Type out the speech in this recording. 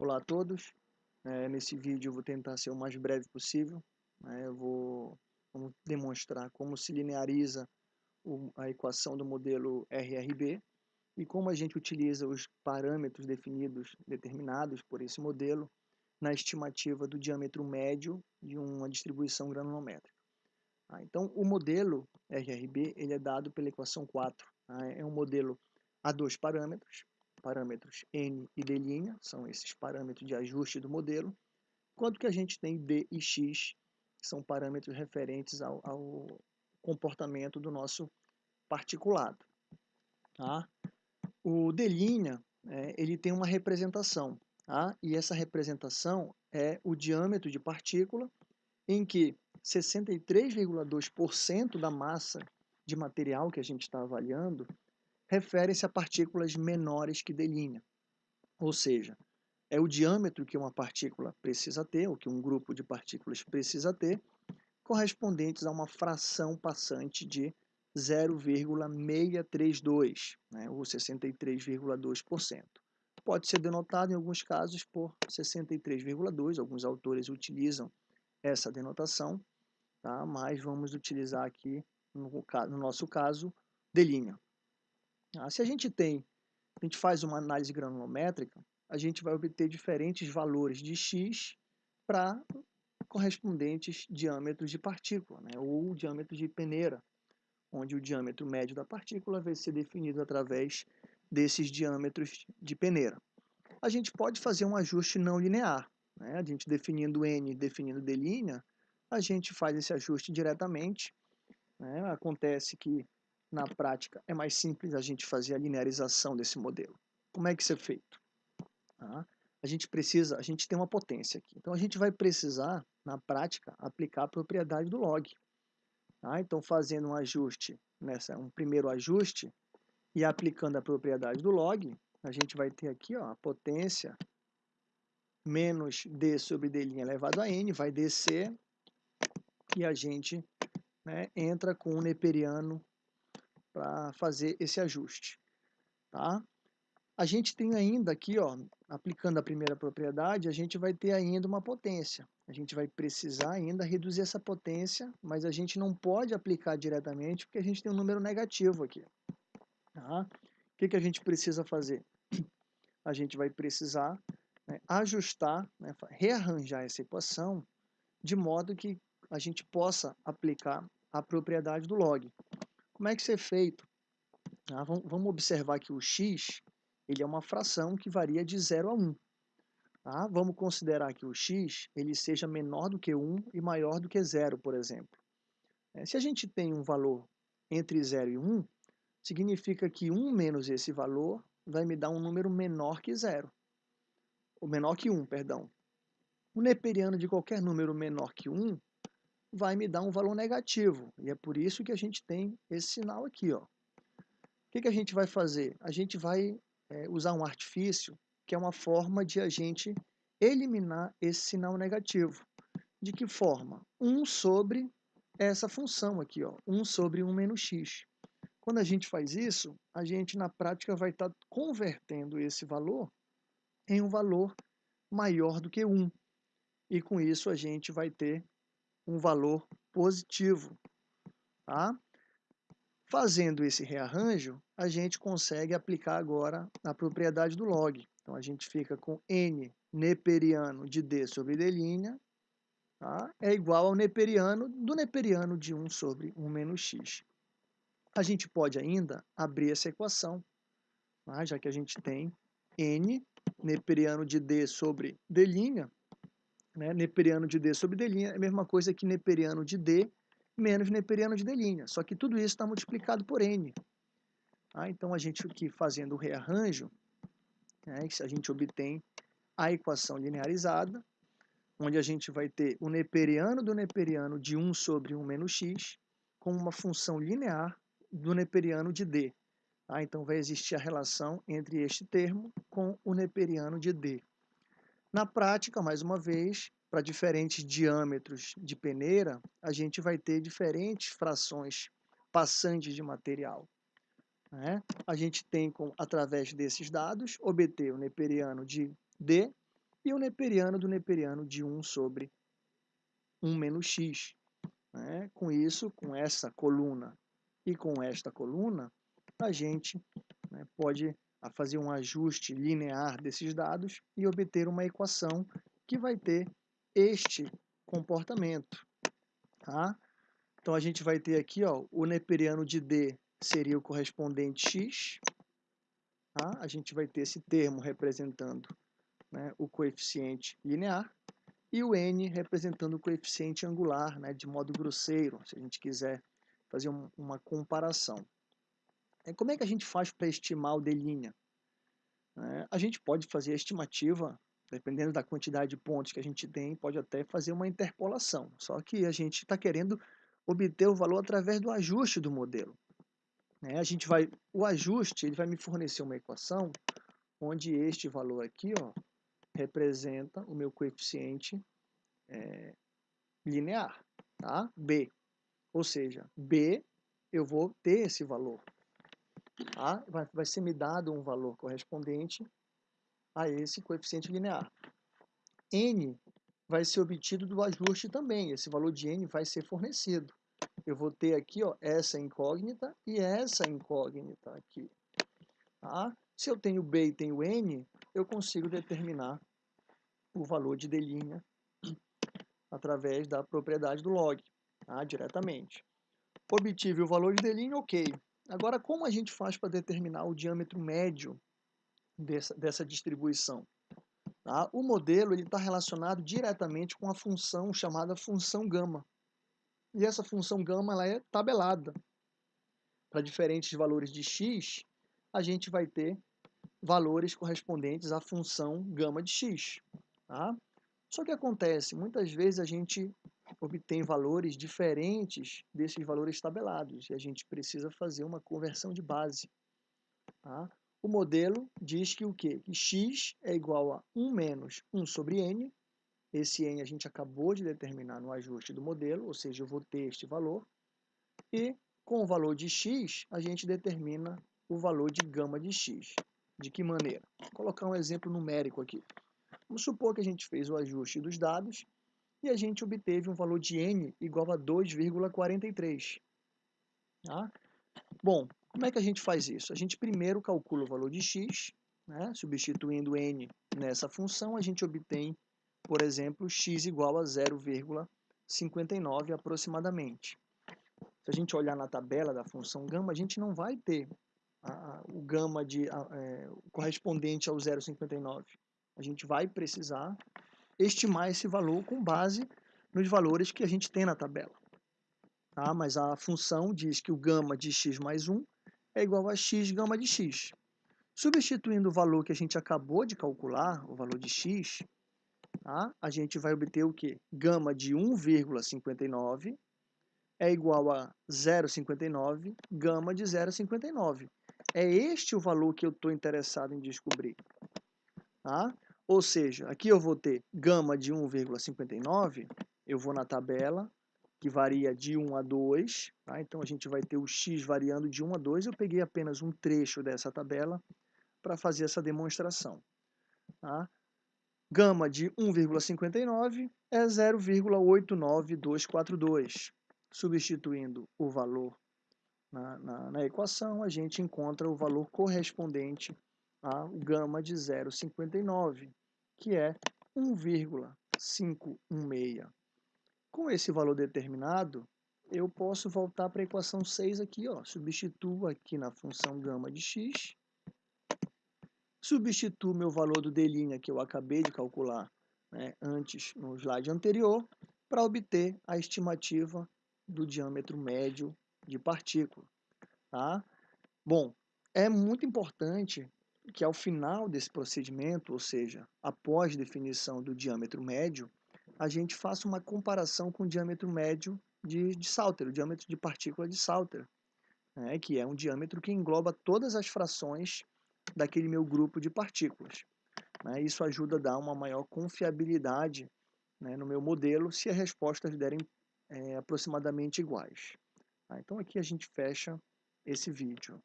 Olá a todos, é, nesse vídeo eu vou tentar ser o mais breve possível, né? eu vou vamos demonstrar como se lineariza o, a equação do modelo RRB e como a gente utiliza os parâmetros definidos, determinados por esse modelo na estimativa do diâmetro médio de uma distribuição granulométrica. Ah, então o modelo RRB ele é dado pela equação 4, tá? é um modelo a dois parâmetros, parâmetros n e d', são esses parâmetros de ajuste do modelo, quanto que a gente tem d e x, que são parâmetros referentes ao, ao comportamento do nosso particulado. Tá? O d', é, ele tem uma representação, tá? e essa representação é o diâmetro de partícula, em que 63,2% da massa de material que a gente está avaliando refere-se a partículas menores que d', ou seja, é o diâmetro que uma partícula precisa ter, ou que um grupo de partículas precisa ter, correspondentes a uma fração passante de 0,632, né, ou 63,2%. Pode ser denotado em alguns casos por 63,2, alguns autores utilizam essa denotação, tá? mas vamos utilizar aqui, no, no nosso caso, d'. Ah, se a gente tem, a gente faz uma análise granulométrica, a gente vai obter diferentes valores de x para correspondentes diâmetros de partícula, né, ou diâmetro de peneira, onde o diâmetro médio da partícula vai ser definido através desses diâmetros de peneira. A gente pode fazer um ajuste não linear, né, a gente definindo n, definindo d', a gente faz esse ajuste diretamente, né, acontece que na prática é mais simples a gente fazer a linearização desse modelo. Como é que isso é feito? Tá? A gente precisa, a gente tem uma potência aqui. Então a gente vai precisar, na prática, aplicar a propriedade do log. Tá? Então fazendo um ajuste, nessa, um primeiro ajuste, e aplicando a propriedade do log, a gente vai ter aqui ó, a potência menos d sobre d' elevado a n, vai descer, e a gente né, entra com o neperiano para fazer esse ajuste. Tá? A gente tem ainda aqui, ó, aplicando a primeira propriedade, a gente vai ter ainda uma potência. A gente vai precisar ainda reduzir essa potência, mas a gente não pode aplicar diretamente porque a gente tem um número negativo aqui. Tá? O que, que a gente precisa fazer? A gente vai precisar né, ajustar, né, rearranjar essa equação de modo que a gente possa aplicar a propriedade do log. Como é que isso é feito? Ah, vamos observar que o x ele é uma fração que varia de 0 a 1. Tá? Vamos considerar que o x ele seja menor do que 1 e maior do que 0, por exemplo. É, se a gente tem um valor entre 0 e 1, significa que 1 menos esse valor vai me dar um número menor que 0. Ou menor que 1, perdão. O neperiano de qualquer número menor que 1 vai me dar um valor negativo. E é por isso que a gente tem esse sinal aqui. Ó. O que, que a gente vai fazer? A gente vai é, usar um artifício que é uma forma de a gente eliminar esse sinal negativo. De que forma? 1 sobre essa função aqui, ó, 1 sobre 1 menos x. Quando a gente faz isso, a gente na prática vai estar tá convertendo esse valor em um valor maior do que 1. E com isso a gente vai ter um valor positivo. Tá? Fazendo esse rearranjo, a gente consegue aplicar agora a propriedade do log. Então, a gente fica com n neperiano de d sobre d' tá? é igual ao neperiano do neperiano de 1 sobre 1 menos x. A gente pode ainda abrir essa equação, tá? já que a gente tem n neperiano de d sobre d', né, neperiano de D sobre D' é a mesma coisa que neperiano de D menos neperiano de D', só que tudo isso está multiplicado por N. Ah, então, a gente aqui fazendo o rearranjo, né, a gente obtém a equação linearizada, onde a gente vai ter o neperiano do neperiano de 1 sobre 1 menos x, com uma função linear do neperiano de D. Ah, então, vai existir a relação entre este termo com o neperiano de D. Na prática, mais uma vez, para diferentes diâmetros de peneira, a gente vai ter diferentes frações passantes de material. Né? A gente tem, com, através desses dados, obter o neperiano de D e o neperiano do neperiano de 1 sobre 1 menos x. Né? Com isso, com essa coluna e com esta coluna, a gente né, pode fazer um ajuste linear desses dados e obter uma equação que vai ter este comportamento. Tá? Então, a gente vai ter aqui ó, o neperiano de D seria o correspondente x. Tá? A gente vai ter esse termo representando né, o coeficiente linear e o n representando o coeficiente angular, né, de modo grosseiro, se a gente quiser fazer um, uma comparação. É, como é que a gente faz para estimar o d'? É, a gente pode fazer a estimativa, dependendo da quantidade de pontos que a gente tem, pode até fazer uma interpolação, só que a gente está querendo obter o valor através do ajuste do modelo. É, a gente vai, o ajuste ele vai me fornecer uma equação onde este valor aqui ó, representa o meu coeficiente é, linear, tá? B. Ou seja, B, eu vou ter esse valor. Tá? Vai, vai ser me dado um valor correspondente a esse coeficiente linear. N vai ser obtido do ajuste também. Esse valor de N vai ser fornecido. Eu vou ter aqui ó, essa incógnita e essa incógnita aqui. Tá? Se eu tenho B e tenho N, eu consigo determinar o valor de D' através da propriedade do log, tá? diretamente. Obtive o valor de D', ok. Agora, como a gente faz para determinar o diâmetro médio dessa, dessa distribuição? Tá? O modelo está relacionado diretamente com a função chamada função gama. E essa função gama ela é tabelada. Para diferentes valores de x, a gente vai ter valores correspondentes à função gama de x. Tá? Só que acontece, muitas vezes a gente obtém valores diferentes desses valores tabelados e a gente precisa fazer uma conversão de base. Tá? O modelo diz que o quê? Que x é igual a 1 menos 1 sobre n. Esse n a gente acabou de determinar no ajuste do modelo, ou seja, eu vou ter este valor. E com o valor de x, a gente determina o valor de gama de x. De que maneira? Vou colocar um exemplo numérico aqui. Vamos supor que a gente fez o ajuste dos dados e a gente obteve um valor de n igual a 2,43. Tá? Bom, como é que a gente faz isso? A gente primeiro calcula o valor de x, né? substituindo n nessa função, a gente obtém, por exemplo, x igual a 0,59 aproximadamente. Se a gente olhar na tabela da função gama, a gente não vai ter a, o gama de, a, é, correspondente ao 0,59 a gente vai precisar estimar esse valor com base nos valores que a gente tem na tabela. Tá? Mas a função diz que o gama de x mais 1 é igual a x gama de x. Substituindo o valor que a gente acabou de calcular, o valor de x, tá? a gente vai obter o quê? Gama de 1,59 é igual a 0,59, gama de 0,59. É este o valor que eu estou interessado em descobrir. Tá? Ou seja, aqui eu vou ter gama de 1,59, eu vou na tabela, que varia de 1 a 2, tá? então a gente vai ter o x variando de 1 a 2, eu peguei apenas um trecho dessa tabela para fazer essa demonstração. Tá? Gama de 1,59 é 0,89242. Substituindo o valor na, na, na equação, a gente encontra o valor correspondente ao gama de 0,59 que é 1,516. Com esse valor determinado, eu posso voltar para a equação 6 aqui, ó. substituo aqui na função gama de x, substituo meu valor do d' que eu acabei de calcular né, antes no slide anterior, para obter a estimativa do diâmetro médio de partícula. Tá? Bom, é muito importante que ao final desse procedimento, ou seja, após definição do diâmetro médio, a gente faça uma comparação com o diâmetro médio de, de Salter, o diâmetro de partícula de Salter, né, que é um diâmetro que engloba todas as frações daquele meu grupo de partículas. Né, isso ajuda a dar uma maior confiabilidade né, no meu modelo se as respostas derem é, aproximadamente iguais. Tá, então aqui a gente fecha esse vídeo.